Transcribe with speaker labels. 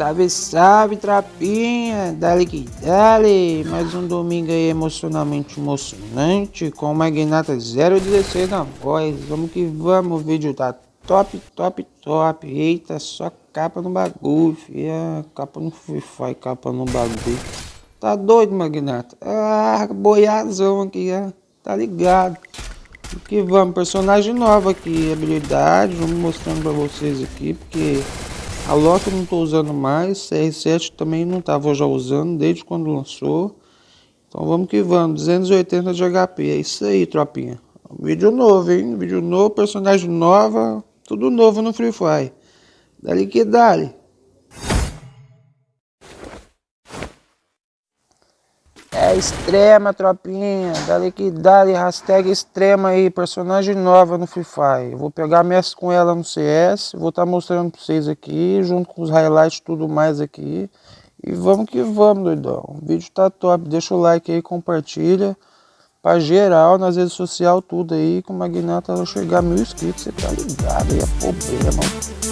Speaker 1: Salve, salve, trapinha! Dale que dale! Mais um domingo aí emocionalmente emocionante com o Magnata 016 na voz. Vamos que vamos, o vídeo tá top, top, top. Eita, só capa no bagulho, fia. Capa no Free Fire, capa no bagulho. Tá doido, Magnata? Ah, boiazão aqui, ó. Tá ligado? Que vamos, personagem nova aqui, habilidade. Vamos mostrando pra vocês aqui, porque a Loki não estou usando mais, CR7 também não estava já usando desde quando lançou. Então vamos que vamos, 280 de HP, é isso aí tropinha. Vídeo novo, hein? Vídeo novo, personagem nova, tudo novo no Free Fire. Dali que dali. É extrema, tropinha. Dali que dali, hashtag extrema aí, personagem nova no Free Fire. vou pegar mestre com ela no CS, vou estar tá mostrando pra vocês aqui, junto com os highlights tudo mais aqui. E vamos que vamos, doidão. O vídeo tá top, deixa o like aí, compartilha. Pra geral, nas redes sociais, tudo aí, com o Magnata chegar a mil inscritos, você tá ligado aí, é problema.